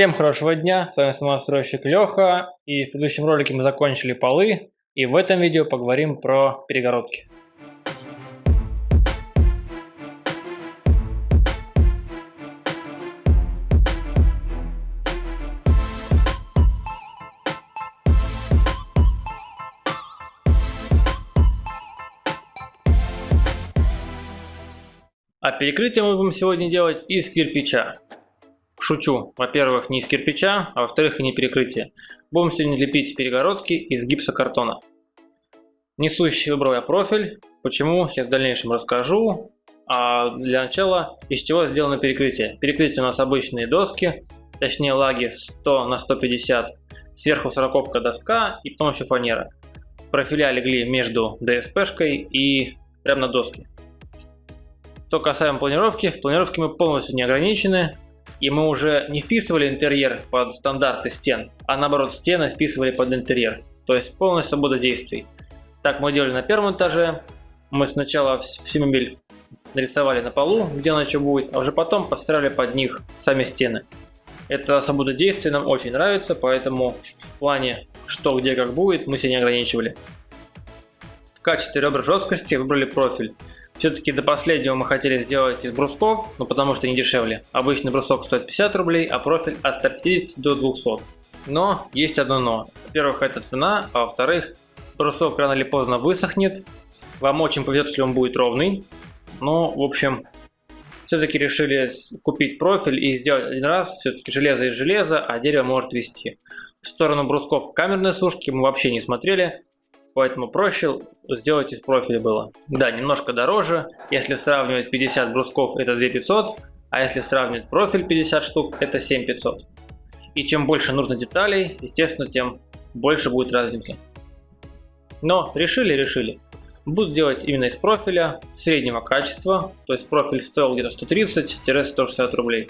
Всем хорошего дня, с вами самостройщик Леха, и в предыдущем ролике мы закончили полы, и в этом видео поговорим про перегородки. А перекрытие мы будем сегодня делать из кирпича. Шучу. Во-первых, не из кирпича, а во-вторых, и не перекрытие. Будем сегодня лепить перегородки из гипсокартона. Несущий выбрал я профиль. Почему? Сейчас в дальнейшем расскажу. А для начала, из чего сделано перекрытие. Перекрытие у нас обычные доски, точнее лаги 100 на 150. Сверху сороковка доска и потом еще фанера. Профиля легли между ДСПшкой и прямо на доске. Что касаемо планировки, в планировке мы полностью не ограничены и мы уже не вписывали интерьер под стандарты стен, а наоборот стены вписывали под интерьер, то есть полностью свобода действий. Так мы делали на первом этаже, мы сначала всю мебель нарисовали на полу, где она что будет, а уже потом построили под них сами стены. Это свобода действий нам очень нравится, поэтому в плане что, где, как будет, мы себя не ограничивали. В качестве ребер жесткости выбрали профиль. Все-таки до последнего мы хотели сделать из брусков, но потому что они дешевле. Обычный брусок стоит 50 рублей, а профиль от 150 до 200. Но есть одно но. Во-первых, это цена, а во-вторых, брусок рано или поздно высохнет. Вам очень повезет, если он будет ровный. Но, в общем, все-таки решили купить профиль и сделать один раз. Все-таки железо из железа, а дерево может вести. В сторону брусков камерной сушки мы вообще не смотрели. Поэтому проще сделать из профиля было. Да, немножко дороже. Если сравнивать 50 брусков, это 2500. А если сравнивать профиль 50 штук, это 7500. И чем больше нужно деталей, естественно, тем больше будет разница. Но решили, решили. Буду делать именно из профиля среднего качества. То есть профиль стоил где-то 130-160 рублей.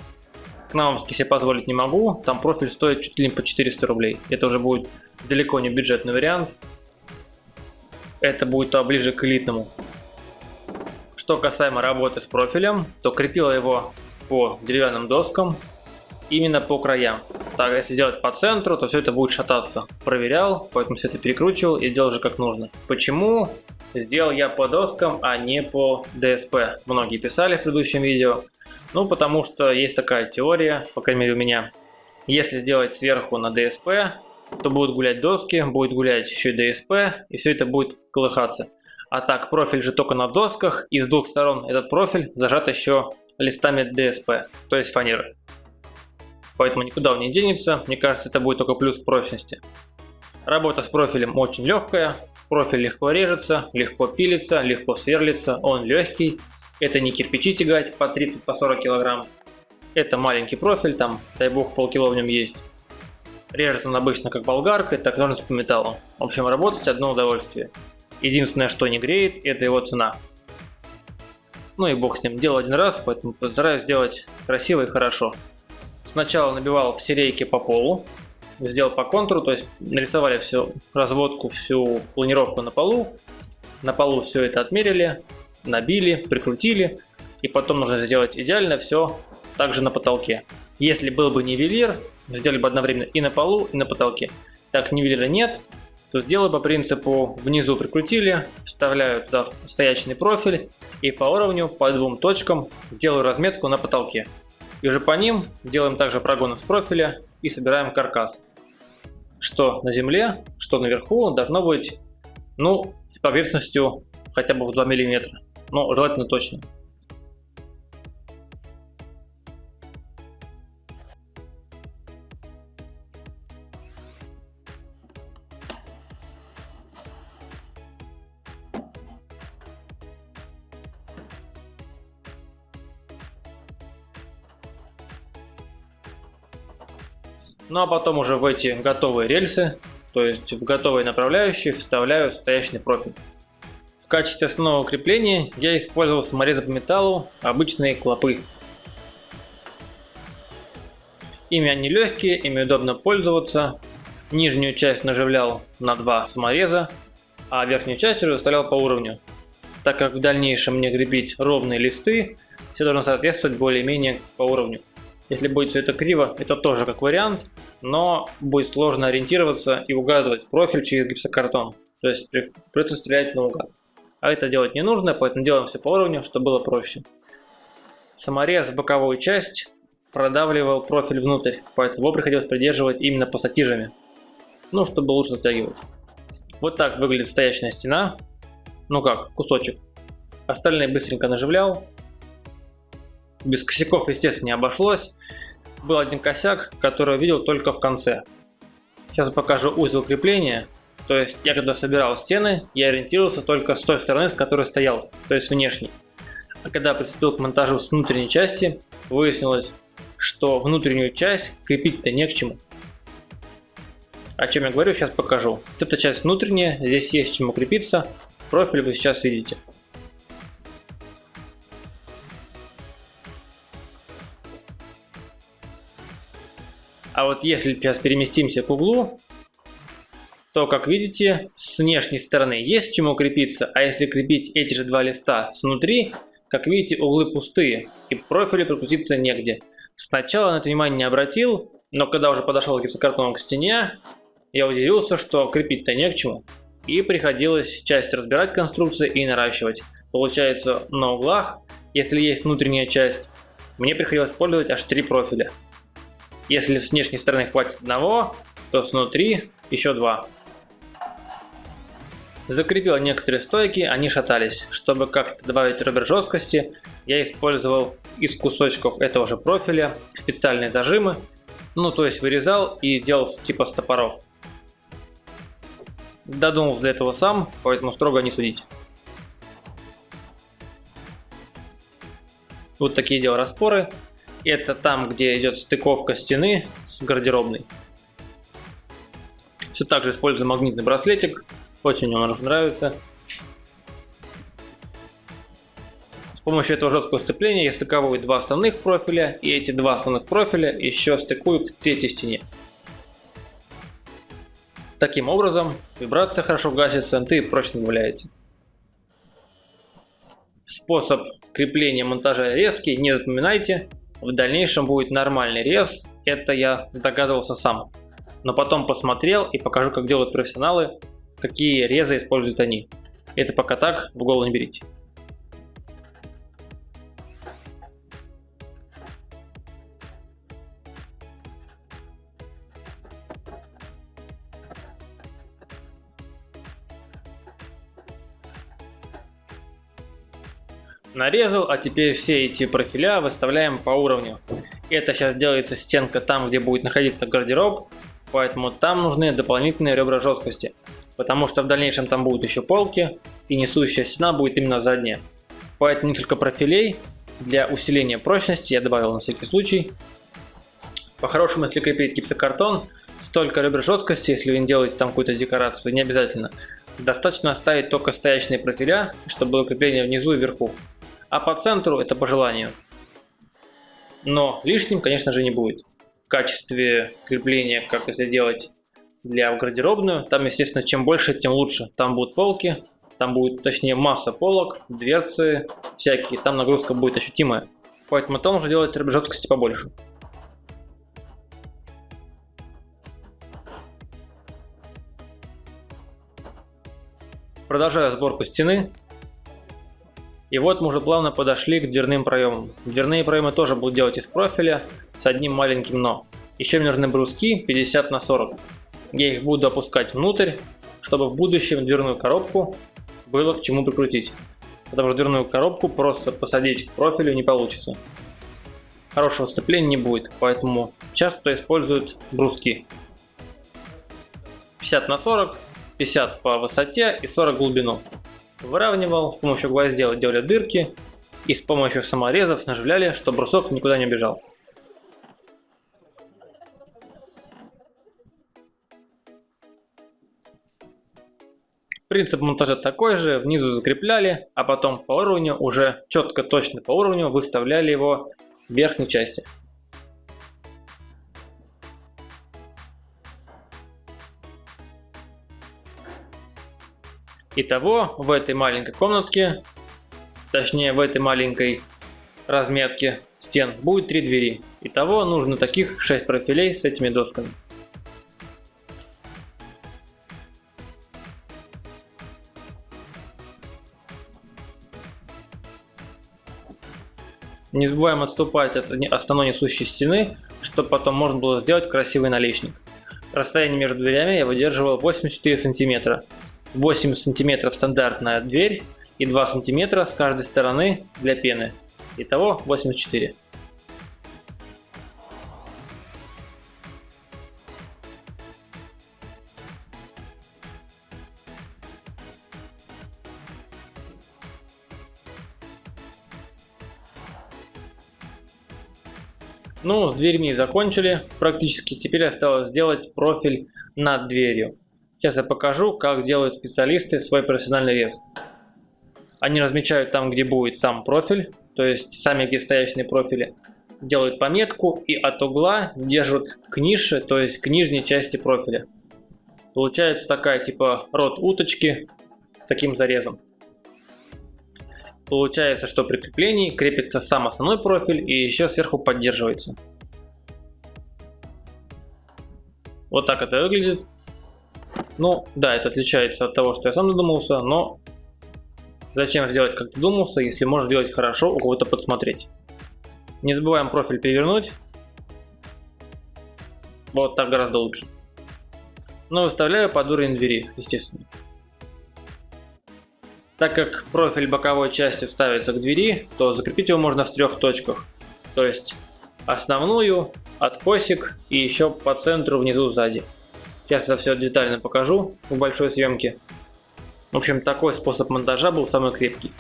К Кнауновский себе позволить не могу. Там профиль стоит чуть ли не по 400 рублей. Это уже будет далеко не бюджетный вариант это будет ближе к элитному. Что касаемо работы с профилем, то крепила его по деревянным доскам, именно по краям. Так, если делать по центру, то все это будет шататься. Проверял, поэтому все это перекручивал и делал же как нужно. Почему сделал я по доскам, а не по ДСП? Многие писали в предыдущем видео. Ну, потому что есть такая теория, по крайней мере у меня. Если сделать сверху на ДСП, то будут гулять доски, будет гулять еще и ДСП, и все это будет колыхаться. А так, профиль же только на досках, и с двух сторон этот профиль зажат еще листами ДСП, то есть фанеры. Поэтому никуда он не денется, мне кажется, это будет только плюс прочности. Работа с профилем очень легкая, профиль легко режется, легко пилится, легко сверлится, он легкий. Это не кирпичи тягать по 30-40 по килограмм. Это маленький профиль, там, дай бог, полкило в нем есть. Режет он обычно как болгаркой, так и ножниц по металлу. В общем, работать одно удовольствие. Единственное, что не греет, это его цена. Ну и бог с ним, делал один раз, поэтому постараюсь сделать красиво и хорошо. Сначала набивал все рейки по полу, сделал по контуру, то есть нарисовали всю разводку, всю планировку на полу. На полу все это отмерили, набили, прикрутили. И потом нужно сделать идеально все также на потолке. Если был бы нивелир, сделали бы одновременно и на полу, и на потолке. Так нивелира нет, то сделаю по принципу внизу прикрутили, вставляю туда стоячный профиль и по уровню, по двум точкам делаю разметку на потолке. И уже по ним делаем также прогоны с профиля и собираем каркас. Что на земле, что наверху должно быть ну, с поверхностью хотя бы в 2 мм, но желательно точно. Ну а потом уже в эти готовые рельсы, то есть в готовые направляющие, вставляю стоячный профиль. В качестве основного крепления я использовал саморезы по металлу, обычные клопы. Ими они легкие, ими удобно пользоваться. Нижнюю часть наживлял на два самореза, а верхнюю часть уже выставлял по уровню. Так как в дальнейшем мне гребить ровные листы, все должно соответствовать более-менее по уровню. Если будет все это криво, это тоже как вариант, но будет сложно ориентироваться и угадывать профиль через гипсокартон. То есть придется стрелять наугад. А это делать не нужно, поэтому делаем все по уровню, чтобы было проще. Саморез в боковую часть продавливал профиль внутрь, поэтому его приходилось придерживать именно пассатижами. Ну, чтобы лучше затягивать. Вот так выглядит стоячная стена. Ну как, кусочек. Остальные быстренько наживлял. Без косяков, естественно, не обошлось. Был один косяк, который видел только в конце. Сейчас покажу узел крепления. То есть я когда собирал стены, я ориентировался только с той стороны, с которой стоял, то есть внешней. А когда приступил к монтажу с внутренней части, выяснилось, что внутреннюю часть крепить-то не к чему. О чем я говорю, сейчас покажу. Вот эта часть внутренняя, здесь есть чему крепиться. Профиль вы сейчас видите. А вот если сейчас переместимся к углу, то, как видите, с внешней стороны есть чему крепиться, а если крепить эти же два листа снутри, как видите, углы пустые и профили прокрутиться негде. Сначала на это внимание не обратил, но когда уже подошел гипсокартоном к стене, я удивился, что крепить-то не к чему. И приходилось часть разбирать конструкции и наращивать. Получается, на углах, если есть внутренняя часть, мне приходилось использовать аж три профиля. Если с внешней стороны хватит одного, то снутри еще два. Закрепил некоторые стойки, они шатались. Чтобы как-то добавить ребер жесткости, я использовал из кусочков этого же профиля специальные зажимы. Ну, то есть вырезал и делал типа стопоров. Додумался для этого сам, поэтому строго не судить. Вот такие делал распоры. Это там, где идет стыковка стены с гардеробной. Все так же использую магнитный браслетик. Очень мне нравится. С помощью этого жесткого сцепления я стыковываю два основных профиля. И эти два основных профиля еще стыкую к третьей стене. Таким образом, вибрация хорошо гасится, ты прочно добавляете. Способ крепления монтажа резкий, не запоминайте. В дальнейшем будет нормальный рез, это я догадывался сам. Но потом посмотрел и покажу, как делают профессионалы, какие резы используют они. Это пока так, в голову не берите. Нарезал, а теперь все эти профиля выставляем по уровню. Это сейчас делается стенка там, где будет находиться гардероб, поэтому там нужны дополнительные ребра жесткости, потому что в дальнейшем там будут еще полки, и несущая стена будет именно задняя. Поэтому несколько профилей для усиления прочности я добавил на всякий случай. По-хорошему, если крепить гипсокартон, столько ребер жесткости, если вы не делаете там какую-то декорацию, не обязательно. Достаточно оставить только стоячные профиля, чтобы было крепление внизу и вверху а по центру это по желанию. Но лишним, конечно же, не будет. В качестве крепления, как это делать для гардеробную, там, естественно, чем больше, тем лучше. Там будут полки, там будет, точнее, масса полок, дверцы всякие, там нагрузка будет ощутимая. Поэтому там уже делать жесткости побольше. Продолжаю сборку стены. И вот мы уже плавно подошли к дверным проемам. Дверные проемы тоже будут делать из профиля с одним маленьким но. Еще мне нужны бруски 50 на 40. Я их буду опускать внутрь, чтобы в будущем дверную коробку было к чему прикрутить. Потому что дверную коробку просто посадить к профилю не получится. Хорошего сцепления не будет, поэтому часто используют бруски. 50 на 40, 50 по высоте и 40 глубину выравнивал, с помощью гвоздей делали дырки и с помощью саморезов наживляли, чтобы брусок никуда не убежал. Принцип монтажа такой же, внизу закрепляли, а потом по уровню, уже четко точно по уровню выставляли его в верхней части. Итого в этой маленькой комнатке, точнее в этой маленькой разметке, стен будет 3 двери. Итого нужно таких 6 профилей с этими досками. Не забываем отступать от основной несущей стены, чтобы потом можно было сделать красивый наличник. Расстояние между дверями я выдерживал 84 сантиметра. 8 сантиметров стандартная дверь и 2 сантиметра с каждой стороны для пены. Итого 84. Ну, с дверьми закончили практически. Теперь осталось сделать профиль над дверью. Сейчас я покажу, как делают специалисты свой профессиональный рез. Они размечают там, где будет сам профиль, то есть сами где стоящие профили. Делают пометку и от угла держат к нише, то есть к нижней части профиля. Получается такая типа рот уточки с таким зарезом. Получается, что при креплении крепится сам основной профиль и еще сверху поддерживается. Вот так это выглядит. Ну, да, это отличается от того, что я сам додумался, но зачем сделать как ты думался, если можешь делать хорошо, у кого-то подсмотреть. Не забываем профиль перевернуть. Вот так гораздо лучше. Но выставляю под уровень двери, естественно. Так как профиль боковой части вставится к двери, то закрепить его можно в трех точках. То есть основную, откосик и еще по центру внизу сзади. Сейчас я все детально покажу в большой съемке. В общем, такой способ монтажа был самый крепкий.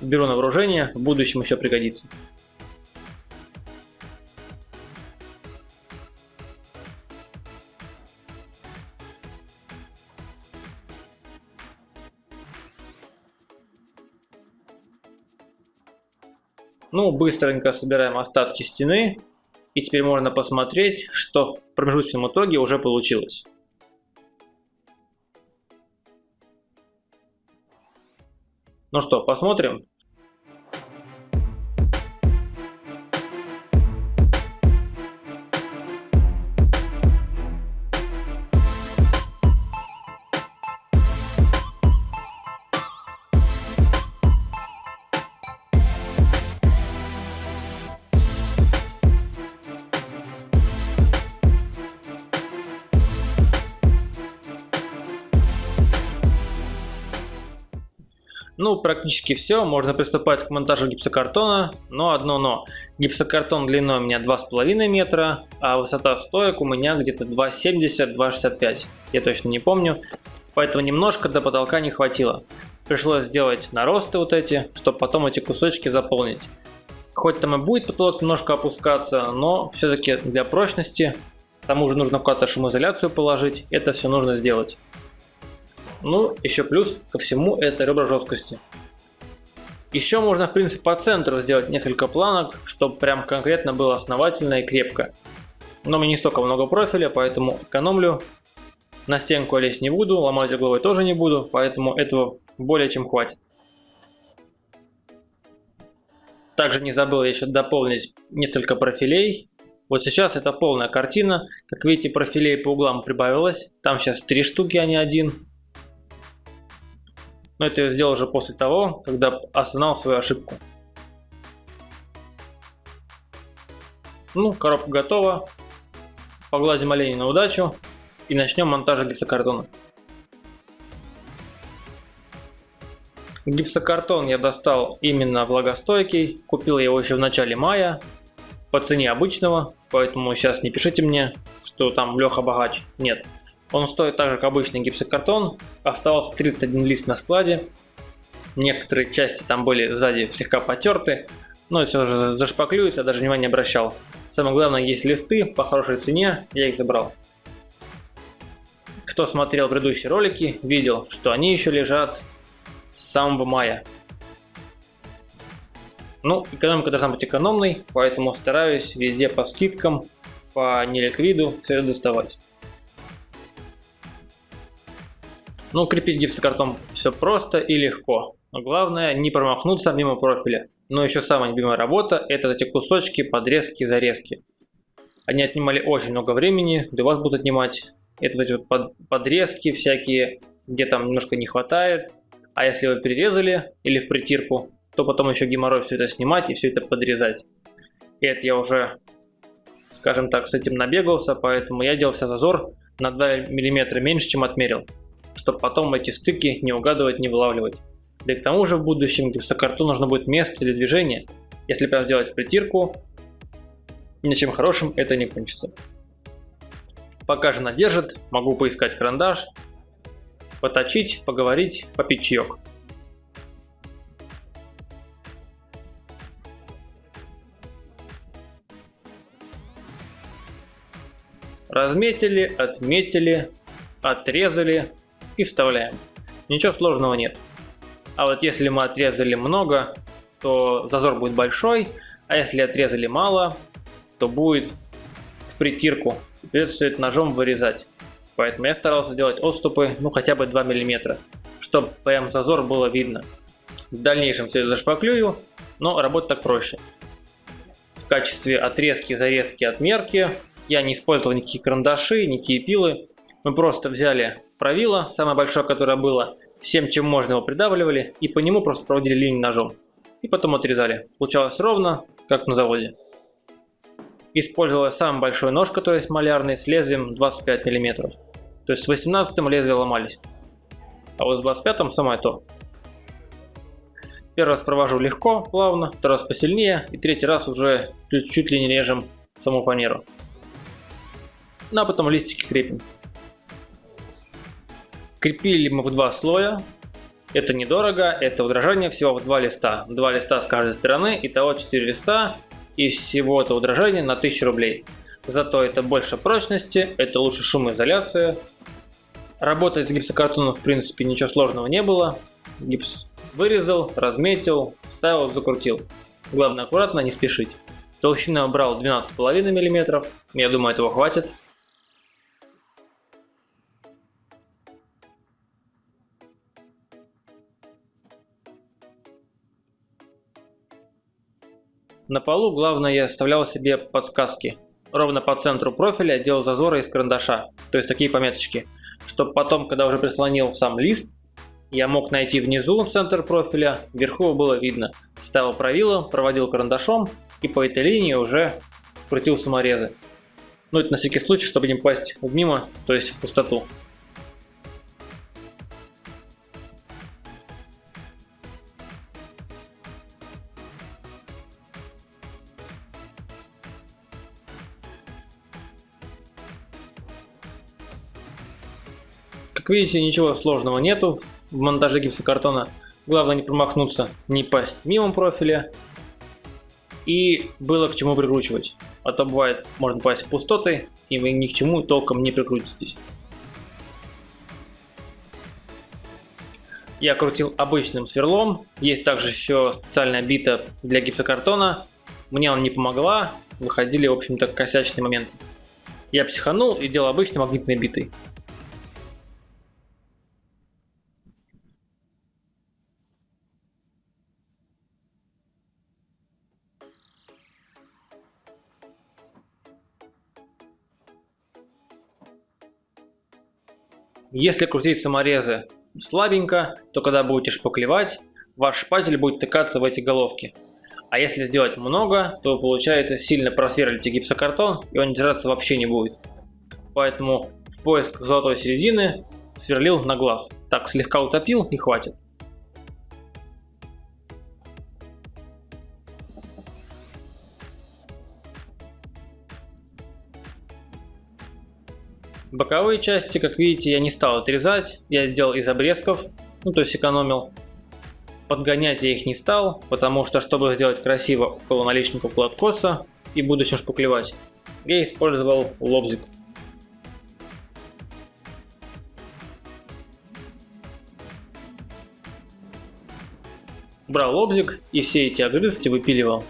Беру на вооружение, в будущем еще пригодится. Ну, быстренько собираем остатки стены. И теперь можно посмотреть, что в промежуточном итоге уже получилось. Ну что, посмотрим. Практически все, можно приступать к монтажу гипсокартона, но одно но. Гипсокартон длиной у меня 2,5 метра, а высота стоек у меня где-то 2,70-2,65, я точно не помню, поэтому немножко до потолка не хватило. Пришлось сделать наросты вот эти, чтобы потом эти кусочки заполнить. Хоть там и будет потолок немножко опускаться, но все-таки для прочности, к тому же нужно куда-то шумоизоляцию положить, это все нужно сделать. Ну, еще плюс ко всему это ребра жесткости. Еще можно, в принципе, по центру сделать несколько планок, чтобы прям конкретно было основательно и крепко. Но мне не столько много профиля, поэтому экономлю. На стенку лезть не буду, ломать угловой тоже не буду, поэтому этого более чем хватит. Также не забыл еще дополнить несколько профилей. Вот сейчас это полная картина. Как видите, профилей по углам прибавилось. Там сейчас три штуки, а не один. Но это я сделал уже после того, когда осознал свою ошибку. Ну, коробка готова. Погладим оленя на удачу и начнем монтаж гипсокартона. Гипсокартон я достал именно влагостойкий, купил его еще в начале мая по цене обычного, поэтому сейчас не пишите мне, что там Леха богач, нет. Он стоит так же, как обычный гипсокартон. Остался 31 лист на складе. Некоторые части там были сзади слегка потерты. Но все же зашпаклюется, даже внимания не обращал. Самое главное, есть листы по хорошей цене, я их забрал. Кто смотрел предыдущие ролики, видел, что они еще лежат с самого мая. Ну, экономика должна быть экономной, поэтому стараюсь везде по скидкам, по неликвиду все доставать. Ну, крепить гипсокартон все просто и легко. Но главное не промахнуться мимо профиля. Но еще самая любимая работа – это эти кусочки, подрезки, зарезки. Они отнимали очень много времени, да и вас будут отнимать. Это эти вот под, подрезки всякие, где там немножко не хватает. А если вы перерезали или в притирку, то потом еще геморрой все это снимать и все это подрезать. И это я уже, скажем так, с этим набегался, поэтому я делал вся зазор на 2 мм меньше, чем отмерил, чтобы потом эти стыки не угадывать, не вылавливать. Да и к тому же в будущем гипсокартон нужно будет место для движения. Если прям сделать в притирку, ничем хорошим это не кончится. Пока жена держит, могу поискать карандаш, поточить, поговорить, попить чаек. Разметили, отметили, отрезали и вставляем. Ничего сложного нет. А вот если мы отрезали много, то зазор будет большой, а если отрезали мало, то будет в притирку. Придется все это ножом вырезать. Поэтому я старался делать отступы, ну хотя бы 2 мм, чтобы прям зазор было видно. В дальнейшем все это зашпаклюю, но работать так проще. В качестве отрезки, зарезки, отмерки я не использовал никакие карандаши, никакие пилы. Мы просто взяли правило, самое большое, которое было, всем, чем можно его придавливали, и по нему просто проводили линию ножом. И потом отрезали. Получалось ровно, как на заводе. Использовал самый большой нож, который есть малярный, с лезвием 25 мм. То есть с 18 лезвия ломались. А вот с 25 самое то. Первый раз провожу легко, плавно, второй раз посильнее, и третий раз уже чуть, чуть ли не режем саму фанеру ну а потом листики крепим. Крепили мы в два слоя. Это недорого, это удорожание всего в два листа. Два листа с каждой стороны, итого 4 листа. И всего это удорожание на 1000 рублей. Зато это больше прочности, это лучше шумоизоляция. Работать с гипсокартоном в принципе ничего сложного не было. Гипс вырезал, разметил, вставил, закрутил. Главное аккуратно, не спешить. Толщину брал 12,5 мм, я думаю этого хватит. На полу главное я оставлял себе подсказки. Ровно по центру профиля делал зазоры из карандаша, то есть такие пометочки, чтобы потом, когда уже прислонил сам лист, я мог найти внизу центр профиля, вверху было видно. Ставил правило, проводил карандашом и по этой линии уже крутил саморезы. Ну это на всякий случай, чтобы не попасть мимо, то есть в пустоту. Как видите, ничего сложного нету в монтаже гипсокартона. Главное не промахнуться, не пасть мимо профиля. И было к чему прикручивать. А то бывает, можно пасть в пустоты, и вы ни к чему толком не прикрутитесь. Я крутил обычным сверлом. Есть также еще специальная бита для гипсокартона. Мне она не помогла. Выходили, в общем-то, косячные моменты. Я психанул и делал обычной магнитной битой. Если крутить саморезы слабенько, то когда будете шпаклевать, ваш шпатель будет тыкаться в эти головки. А если сделать много, то получается сильно просверлите гипсокартон и он держаться вообще не будет. Поэтому в поиск золотой середины сверлил на глаз. Так слегка утопил и хватит. Боковые части, как видите, я не стал отрезать, я сделал из обрезков, ну то есть экономил. Подгонять я их не стал, потому что, чтобы сделать красиво около наличника откоса и в будущем шпуклевать, я использовал лобзик. Брал лобзик и все эти огрызки выпиливал.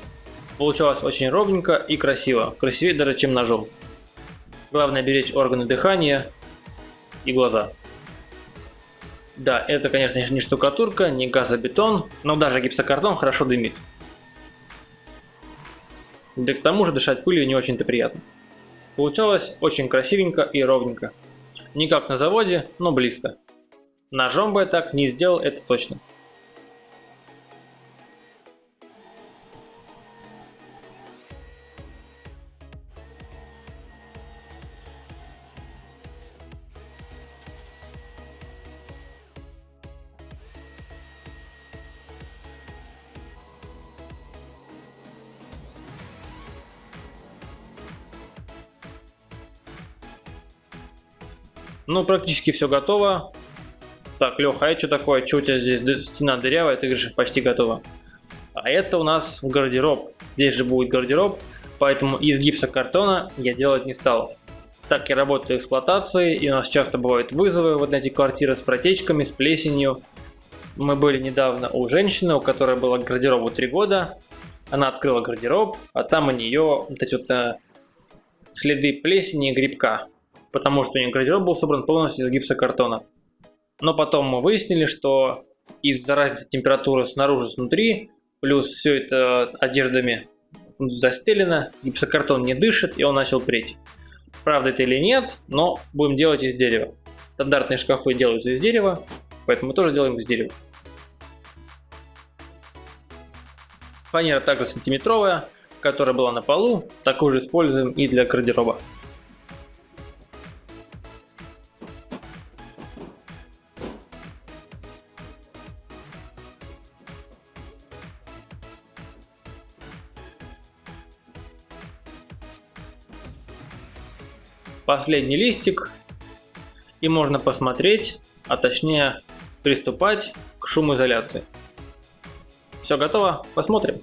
Получалось очень ровненько и красиво, красивее даже чем ножом. Главное беречь органы дыхания и глаза. Да, это, конечно, не штукатурка, не газобетон, но даже гипсокартон хорошо дымит. Да к тому же дышать пылью не очень-то приятно. Получалось очень красивенько и ровненько. Не как на заводе, но близко. Ножом бы я так не сделал, это точно. Ну, практически все готово. Так, Леха, а это что такое? Что у тебя здесь стена дырявая? Ты говоришь, почти готова. А это у нас гардероб. Здесь же будет гардероб, поэтому из гипсокартона я делать не стал. Так я работаю эксплуатации, и у нас часто бывают вызовы вот на эти квартиры с протечками, с плесенью. Мы были недавно у женщины, у которой было гардеробу 3 года. Она открыла гардероб, а там у нее вот эти вот э, следы плесени и грибка потому что у нее гардероб был собран полностью из гипсокартона. Но потом мы выяснили, что из-за разницы температуры снаружи снутри, плюс все это одеждами застелено, гипсокартон не дышит, и он начал преть. Правда это или нет, но будем делать из дерева. Стандартные шкафы делаются из дерева, поэтому мы тоже делаем из дерева. Фанера также сантиметровая, которая была на полу, такую же используем и для гардероба. Последний листик и можно посмотреть, а точнее приступать к шумоизоляции. Все готово? Посмотрим.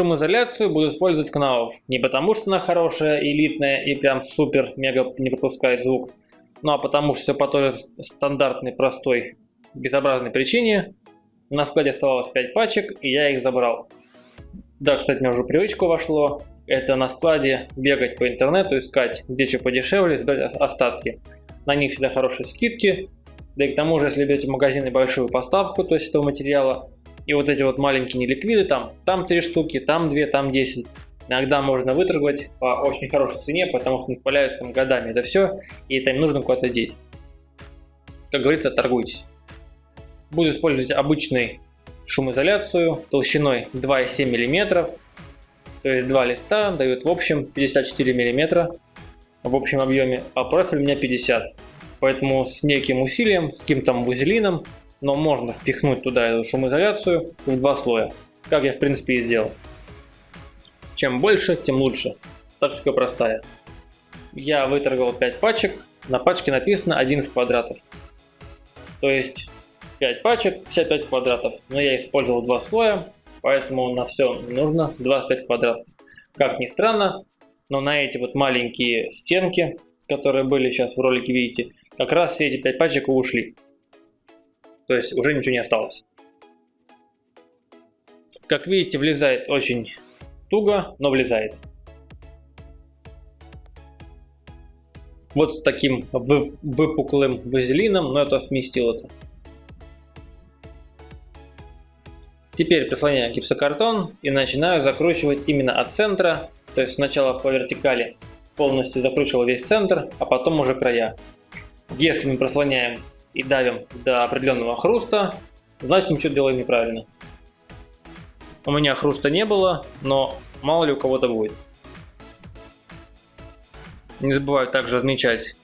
Шумоизоляцию буду использовать Knauf. Не потому, что она хорошая, элитная и прям супер-мега не пропускает звук, ну а потому что все по той стандартной, простой, безобразной причине. На складе оставалось 5 пачек, и я их забрал. Да, кстати, мне уже привычку вошло. Это на складе бегать по интернету, искать где что подешевле, сдать остатки. На них всегда хорошие скидки. Да и к тому же, если берете в магазине большую поставку, то есть этого материала, и вот эти вот маленькие неликвиды, там, там 3 штуки, там 2, там 10. Иногда можно выторговать по очень хорошей цене, потому что не впаляются там годами это все, и это им нужно куда-то деть. Как говорится, торгуйтесь. Буду использовать обычный шумоизоляцию толщиной 2,7 мм. То есть два листа дают в общем 54 мм в общем объеме, а профиль у меня 50. Поэтому с неким усилием, с каким-то вазелином но можно впихнуть туда эту шумоизоляцию в два слоя, как я в принципе и сделал. Чем больше, тем лучше. Тактика простая. Я выторговал 5 пачек, на пачке написано 11 квадратов. То есть 5 пачек, 55 квадратов. Но я использовал два слоя, поэтому на все нужно 25 квадратов. Как ни странно, но на эти вот маленькие стенки, которые были сейчас в ролике, видите, как раз все эти 5 пачек ушли. То есть уже ничего не осталось. Как видите, влезает очень туго, но влезает. Вот с таким выпуклым вазелином, но это вместил это. Теперь прислоняю гипсокартон и начинаю закручивать именно от центра. То есть сначала по вертикали полностью закручивал весь центр, а потом уже края. Если мы прослоняем и давим до определенного хруста, значит мы что-то делаем неправильно. У меня хруста не было, но мало ли у кого-то будет. Не забываю также отмечать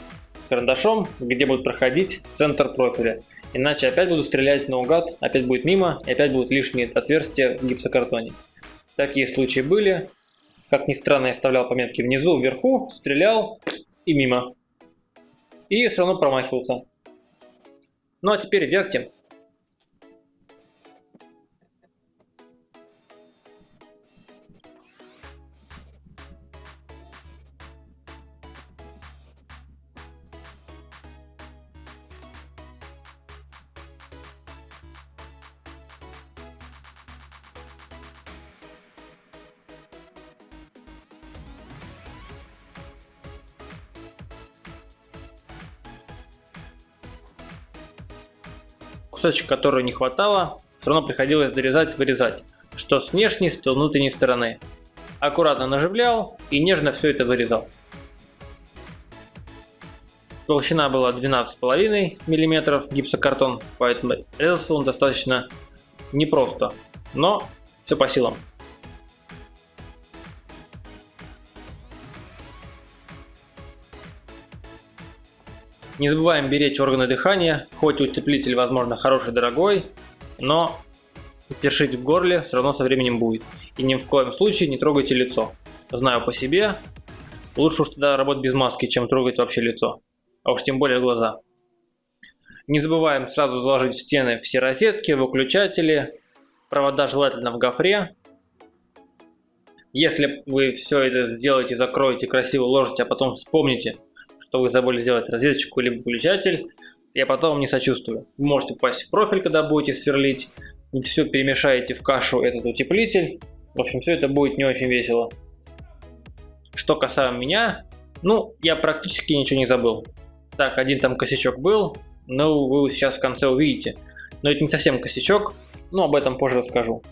карандашом, где будет проходить центр профиля. Иначе опять буду стрелять наугад, опять будет мимо, и опять будут лишние отверстия в гипсокартоне. Такие случаи были. Как ни странно, я оставлял пометки внизу, вверху, стрелял и мимо. И все равно промахивался. Ну а теперь вертим. Кусочек, который не хватало, все равно приходилось дорезать, вырезать, что с внешней, что с внутренней стороны. Аккуратно наживлял и нежно все это вырезал. Толщина была 12,5 мм гипсокартон, поэтому резался он достаточно непросто, но все по силам. Не забываем беречь органы дыхания, хоть утеплитель возможно хороший дорогой, но першить в горле все равно со временем будет. И ни в коем случае не трогайте лицо. Знаю по себе, лучше уж тогда работать без маски, чем трогать вообще лицо, а уж тем более глаза. Не забываем сразу заложить в стены все розетки, выключатели, провода желательно в гофре. Если вы все это сделаете, закроете, красиво уложите, а потом вспомните, что вы забыли сделать розеточку или выключатель, я потом не сочувствую. Вы можете попасть в профиль, когда будете сверлить, вы все перемешаете в кашу этот утеплитель. В общем, все это будет не очень весело. Что касаемо меня, ну, я практически ничего не забыл. Так, один там косячок был, но вы сейчас в конце увидите. Но это не совсем косячок, но об этом позже расскажу.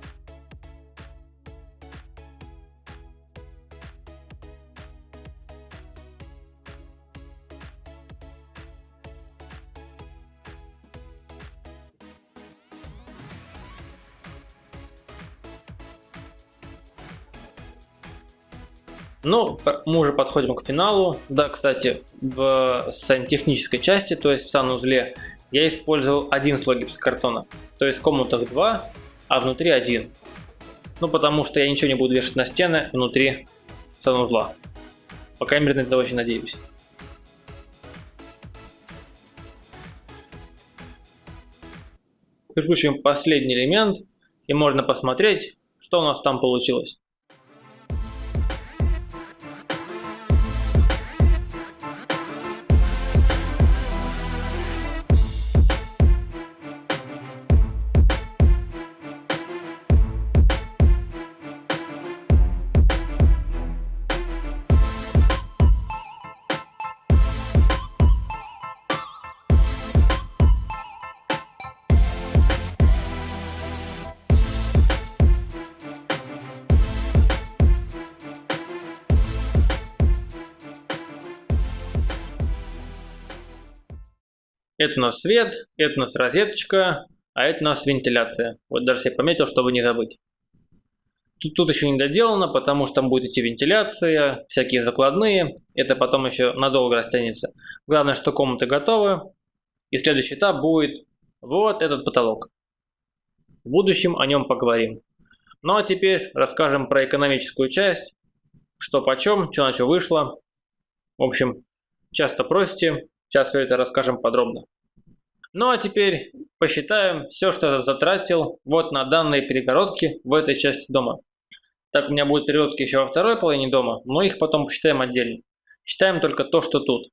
Ну, мы уже подходим к финалу. Да, кстати, в сантехнической части, то есть в санузле, я использовал один слой гипсокартона. То есть в комнатах 2, а внутри один. Ну, потому что я ничего не буду вешать на стены внутри санузла. По крайней мере, на это очень надеюсь. Прикручиваем последний элемент и можно посмотреть, что у нас там получилось. Это у нас свет, это у нас розеточка, а это у нас вентиляция. Вот даже себе пометил, чтобы не забыть. Тут, тут еще не доделано, потому что там будет идти вентиляция, всякие закладные. Это потом еще надолго растянется. Главное, что комнаты готовы. И следующий этап будет вот этот потолок. В будущем о нем поговорим. Ну а теперь расскажем про экономическую часть. Что почем, что на что вышло. В общем, часто просите, сейчас все это расскажем подробно. Ну а теперь посчитаем все, что я затратил вот на данные перегородки в этой части дома. Так, у меня будут перегородки еще во второй половине дома, но их потом посчитаем отдельно. Считаем только то, что тут.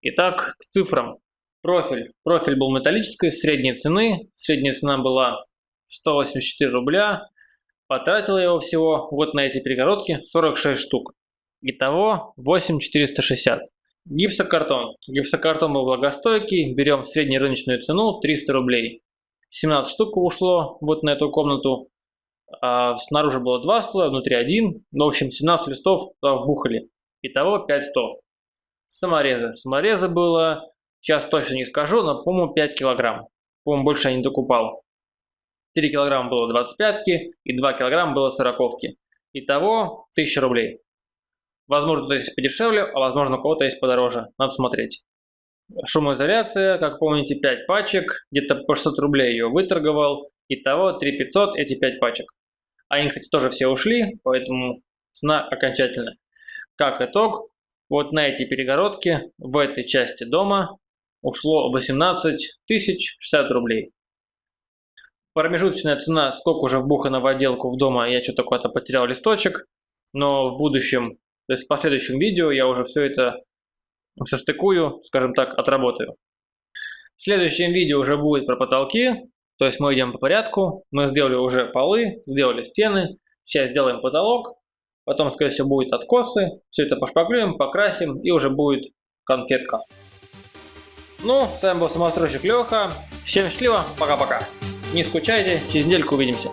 Итак, к цифрам. Профиль. Профиль был металлической, средней цены. Средняя цена была 184 рубля. Потратил я его всего вот на эти перегородки 46 штук. Итого 8460. Гипсокартон. Гипсокартон был влагостойкий. Берем среднерыночную цену 300 рублей. 17 штук ушло вот на эту комнату. А снаружи было два слоя, внутри один. В общем, 17 листов вбухали. Итого 500. Саморезы. Саморезы было, сейчас точно не скажу, но, по-моему, 5 килограмм. По-моему, больше я не докупал. 3 килограмма было 25 и 2 килограмма было 40 -ки. Итого 1000 рублей. Возможно, кто-то есть подешевле, а возможно, у кого-то есть подороже. Надо смотреть. Шумоизоляция, как помните, 5 пачек. Где-то по 600 рублей ее выторговал. Итого 3500 эти 5 пачек. Они, кстати, тоже все ушли, поэтому цена окончательная. Как итог, вот на эти перегородки в этой части дома ушло 18 тысяч 60 рублей. Промежуточная цена, сколько уже вбухано в отделку в дома, я что-то куда-то потерял листочек. Но в будущем то есть в последующем видео я уже все это состыкую, скажем так, отработаю. В следующем видео уже будет про потолки, то есть мы идем по порядку. Мы сделали уже полы, сделали стены, сейчас сделаем потолок, потом, скорее всего, будет откосы. Все это пошпаклюем, покрасим и уже будет конфетка. Ну, с вами был самостройщик Леха. Всем счастливо, пока-пока. Не скучайте, через недельку увидимся.